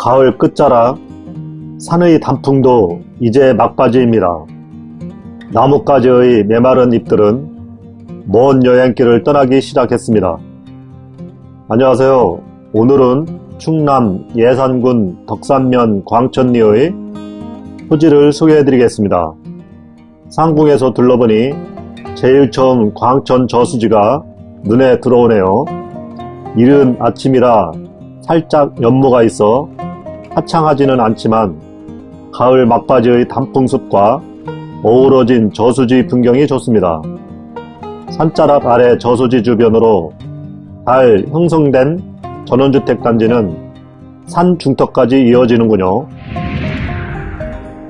가을 끝자락 산의 단풍도 이제 막바지입니다. 나뭇가지의 메마른 잎들은 먼 여행길을 떠나기 시작했습니다. 안녕하세요. 오늘은 충남 예산군 덕산면 광천리의 토지를 소개해드리겠습니다. 상궁에서 둘러보니 제일 처음 광천 저수지가 눈에 들어오네요. 이른 아침이라 살짝 연모가 있어 화창하지는 않지만 가을 막바지의 단풍숲과 어우러진 저수지 풍경이 좋습니다. 산자락 아래 저수지 주변으로 잘 형성된 전원주택 단지는 산 중턱까지 이어지는군요.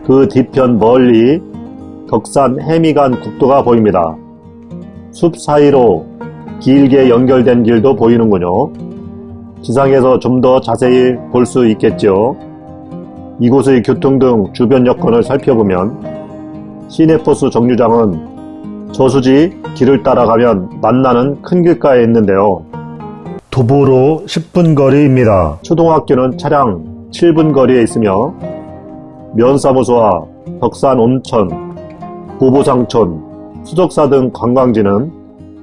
그 뒤편 멀리 덕산 해미간 국도가 보입니다. 숲 사이로 길게 연결된 길도 보이는군요. 지상에서 좀 더 자세히 볼 수 있겠죠. 이곳의 교통 등 주변 여건을 살펴보면 시내버스 정류장은 저수지 길을 따라가면 만나는 큰 길가에 있는데요. 도보로 10분 거리입니다. 초등학교는 차량 7분 거리에 있으며 면사무소와 덕산 온천, 보보상촌, 수족사 등 관광지는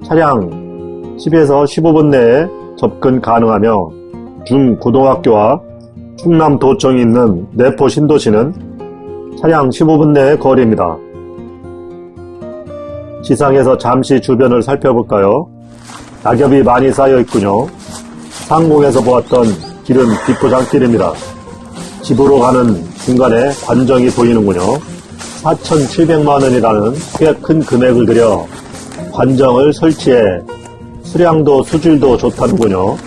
차량 10에서 15분 내에 접근 가능하며 중고등학교와 충남도청이 있는 내포 신도시는 차량 15분 내의 거리입니다. 지상에서 잠시 주변을 살펴볼까요? 낙엽이 많이 쌓여 있군요. 상공에서 보았던 길은 비포장길입니다. 집으로 가는 중간에 관정이 보이는군요. 4,700만원이라는 꽤 큰 금액을 들여 관정을 설치해 수량도 수질도 좋다는군요.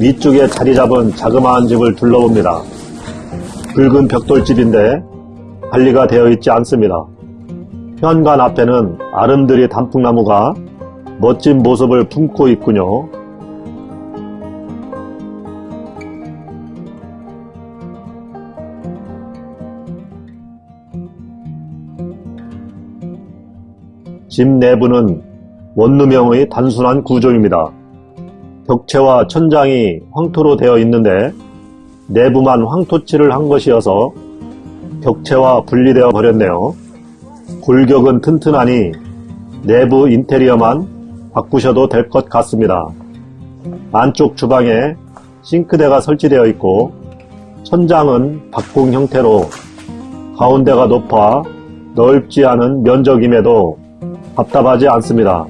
위쪽에 자리 잡은 자그마한 집을 둘러봅니다. 붉은 벽돌집인데 관리가 되어 있지 않습니다. 현관 앞에는 아름드리 단풍나무가 멋진 모습을 품고 있군요. 집 내부는 원룸형의 단순한 구조입니다. 벽체와 천장이 황토로 되어 있는데 내부만 황토칠을 한 것이어서 벽체와 분리되어 버렸네요. 골격은 튼튼하니 내부 인테리어만 바꾸셔도 될 것 같습니다. 안쪽 주방에 싱크대가 설치되어 있고 천장은 박공 형태로 가운데가 높아 넓지 않은 면적임에도 답답하지 않습니다.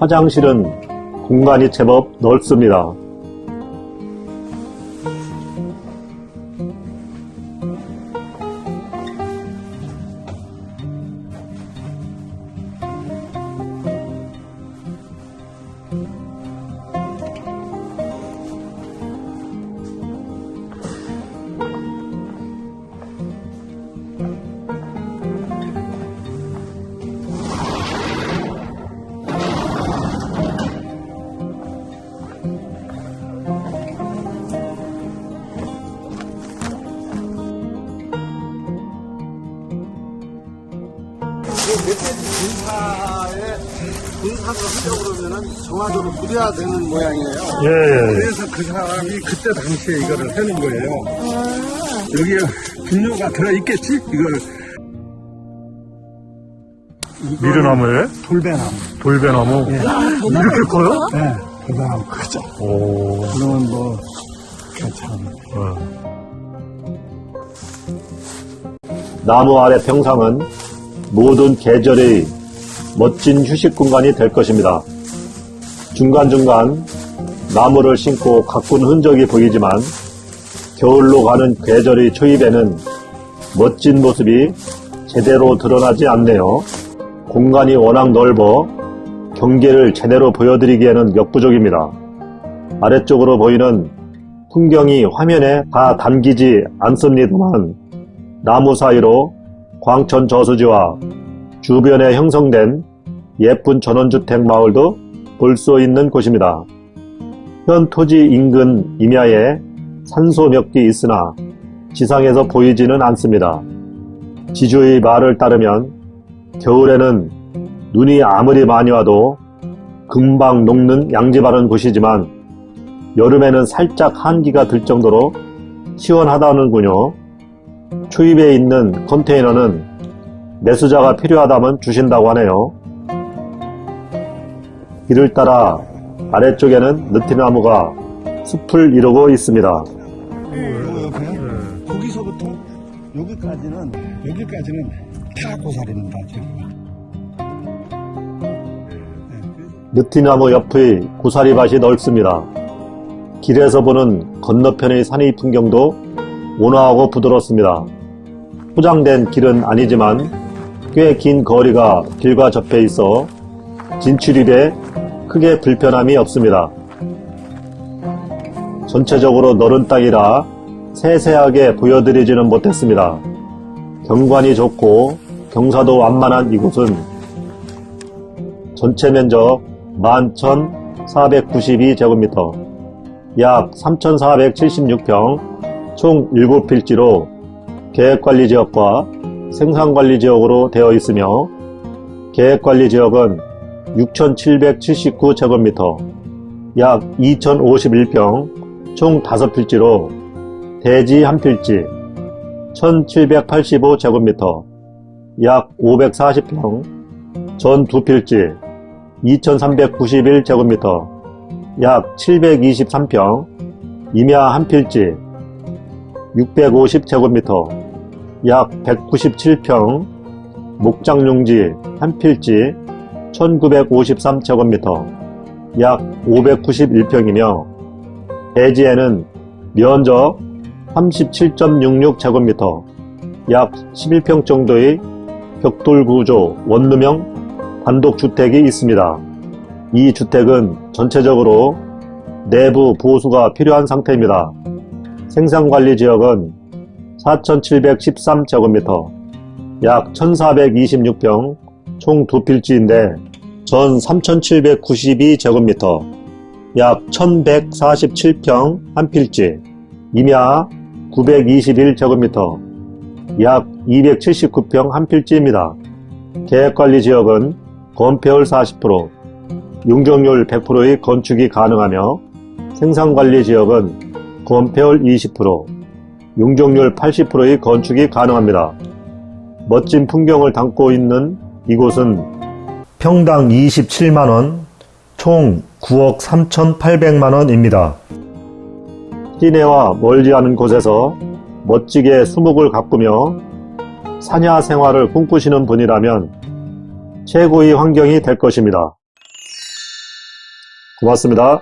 화장실은 공간이 제법 넓습니다. 군사를 하려고 그러면은 정화조를 부려야 되는 모양이에요. 예, 예. 그래서 그 사람이 그때 당시에 이거를 해는 거예요. 여기에 분뇨가 들어있겠지? 이걸 미르나무에 돌배나무. 돌배나무 이렇게 커요? 네, 돌배나무 크죠. 오. 그러면 뭐 괜찮아요. 나무 아래 평상은 모든 계절의 멋진 휴식 공간이 될 것입니다. 중간중간 나무를 심고 가꾼 흔적이 보이지만 겨울로 가는 계절의 초입에는 멋진 모습이 제대로 드러나지 않네요. 공간이 워낙 넓어 경계를 제대로 보여드리기에는 역부족입니다. 아래쪽으로 보이는 풍경이 화면에 다 담기지 않습니다만 나무 사이로 광천 저수지와 주변에 형성된 예쁜 전원주택 마을도 볼 수 있는 곳입니다. 현 토지 인근 임야에 산소 몇 개 있으나 지상에서 보이지는 않습니다. 지주의 말을 따르면 겨울에는 눈이 아무리 많이 와도 금방 녹는 양지 바른 곳이지만 여름에는 살짝 한기가 들 정도로 시원하다는군요. 추입에 있는 컨테이너는 매수자가 필요하다면 주신다고 하네요. 길을 따라 아래쪽에는 느티나무가 숲을 이루고 있습니다. 네. 거기서부터 여기까지는 여기까지는 다 고사리입니다. 지금. 느티나무 옆의 고사리밭이 넓습니다. 길에서 보는 건너편의 산의 풍경도 온화하고 부드럽습니다. 포장된 길은 아니지만 꽤 긴 거리가 길과 접해 있어 진출입에 크게 불편함이 없습니다. 전체적으로 넓은 땅이라 세세하게 보여드리지는 못했습니다. 경관이 좋고 경사도 완만한 이곳은 전체 면적 11,492제곱미터, 약 3,476평, 총 7필지로 계획관리지역과 생산관리지역으로 되어 있으며 계획관리지역은 6,779제곱미터, 약 2,051평, 총 5필지로 대지 1필지 1,785제곱미터, 약 540평, 전 2필지 2391제곱미터, 약 723평, 임야 한 필지 650제곱미터, 약 197평, 목장용지 한 필지 1953제곱미터, 약 591평이며, 대지에는 면적 37.66제곱미터, 약 11평 정도의 벽돌 구조 원룸형 단독주택이 있습니다. 이 주택은 전체적으로 내부 보수가 필요한 상태입니다. 생산관리지역은 4,713제곱미터, 약 1,426평, 총 두 필지인데 전 3,792제곱미터, 약 1,147평 한 필지, 임야 921제곱미터, 약 279평 한 필지입니다. 계획관리 지역은 건폐율 40%, 용적률 100%의 건축이 가능하며 생산관리 지역은 건폐율 20%, 용적률 80%의 건축이 가능합니다. 멋진 풍경을 담고 있는 이곳은 평당 27만원, 총 9억 3,800만원입니다. 시내와 멀지 않은 곳에서 멋지게 수목을 가꾸며 사냐 생활을 꿈꾸시는 분이라면 최고의 환경이 될 것입니다. 고맙습니다.